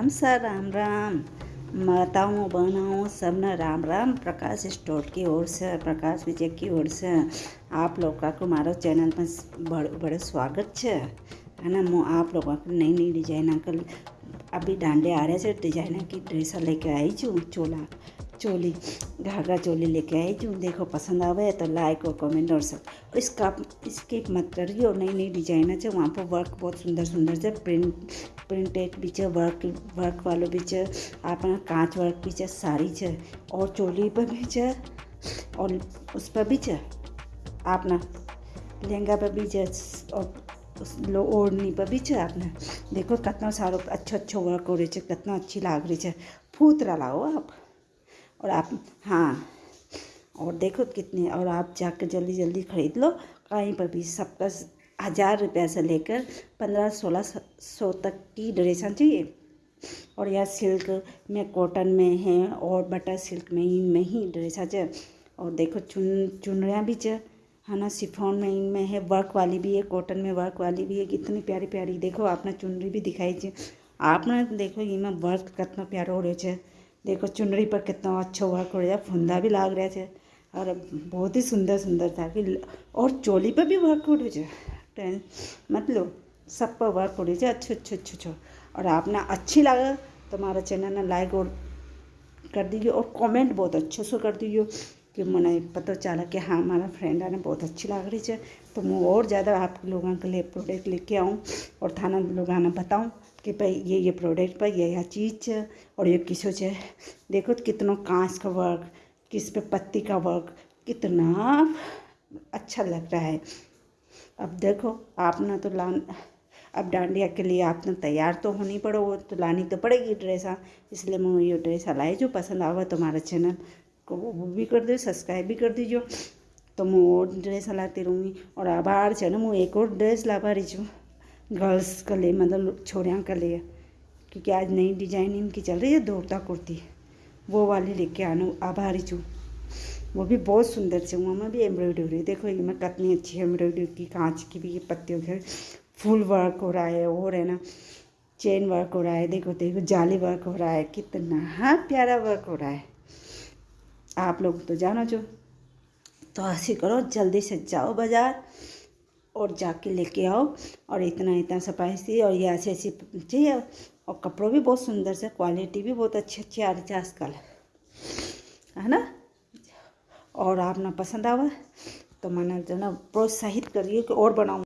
Ram sir Ram Ram. माताओं, बहनों, सबना राम राम। प्रकाश स्टोर की ओर से, प्रकाश विजय की ओर से। आप लोग का मारो चैनल में बड़े बड़े स्वागत है है ना, मो आप लोगों को नई नई डिज़ाइन अंकल अभी डांडे आ रहे थे डिज़ाइन की ड्रेस लेके आई छू, चोला। चोली, घाघरा चोली लेके आई जो देखो पसंद आवे तो लाइक और कमेंट और सब। इसका, इसके मतलब मत करिए और नई नई डिज़ाइन है वहाँ पर वर्क बहुत सुंदर सुंदर से प्रिंट प्रिंटेड भी है वर्क वर्क वालों भी है अपना कांच वर्क भी है साड़ी है और चोली पर भी है और उस पर भी है अपना लहंगा पर भी है और लो, ओढ़नी पर भी छे आपने देखो कितना सारो अच्छा अच्छा वर्क हो रही है कितना अच्छी लाग रही है फूतरा लाओ आप। और आप हाँ और देखो कितने, और आप जाकर जल्दी जल्दी खरीद लो। कहीं पर भी सबका हज़ार रुपये से लेकर पंद्रह सोलह सौ तक की ड्रेसें चाहिए। और यह सिल्क में, कॉटन में है और बटर सिल्क में ही में ही ड्रेसा है और देखो चुन, चुनरियाँ भी है है ना? सिफोन में, इनमें है, वर्क वाली भी है, कॉटन में वर्क वाली भी है, कितनी प्यारी प्यारी। देखो, आपने चुनरी भी दिखाई है आपने देखो, इनमें वर्क कितना प्यारो हो रहे है देखो चुनरी पर कितना अच्छा वर्क हो रहा है फुंदा भी लाग रहा थे और बहुत ही सुंदर सुंदर था कि और चोली पर भी वर्क हो रही टें मतलब सब पर वर्क हो रही है अच्छे अच्छे अच्छे अच्छे। और आपने अच्छी लगा तो हमारा चैनल ने लाइक और कर दीजिए और कमेंट बहुत अच्छे से कर दीजिए। कि मैंने पता चला कि हाँ हमारा फ्रेंड आने बहुत अच्छी लग रही है। तो मैं और ज़्यादा आप लोगों के लिए प्रोडक्ट लेके आऊँ और थाना लोग आना बताऊँ कि भाई ये ये प्रोडक्ट पर ये यह चीज़ है और ये किसो है। देखो कितना कांच का वर्क किस पे पत्ती का वर्क कितना अच्छा लग रहा है। अब देखो, आपने तो लान, अब डांडिया के लिए आपने तैयार तो होनी पड़ो, वो तो लानी तो पड़ेगी ड्रेसा इसलिए मैं ये ड्रेसा लाई जो पसंद आवा तुम्हारा चैनल को वो भी कर दो सब्सक्राइब भी कर दीजिए तो मैं और ड्रेस लाती रहूँगी और आभार છે ને હું एक और ड्रेस लाभारी છું गर्ल्स के लिए मतलब छोरियाँ के लिए क्योंकि आज नई डिजाइन इनकी चल रही है दौड़ता कुर्ती वो वाली लेके आना आभारी छूँ वो भी बहुत सुंदर है वहाँ में भी एम्ब्रॉयडरी देखो ये में कितनी अच्छी एम्ब्रॉयडरी की कांच की भी ये पत्तियों के फुल वर्क हो रहा है और है ना चेन वर्क हो रहा है देखो देखो जाली वर्क हो रहा है कितना हाँ प्यारा वर्क हो रहा है आप लोग तो जानो जो। तो ऐसे करो, जल्दी से जाओ बाज़ार और जाके लेके आओ और इतना इतना सफ़ाई और ये ऐसे, ऐसी चाहिए और कपड़ों भी बहुत सुंदर से क्वालिटी भी बहुत अच्छी अच्छी आ रही थी आजकल, है ना? और आप ना पसंद आवा तो मैंने जो ना, प्रोत्साहित करिए कि और बनाऊँ।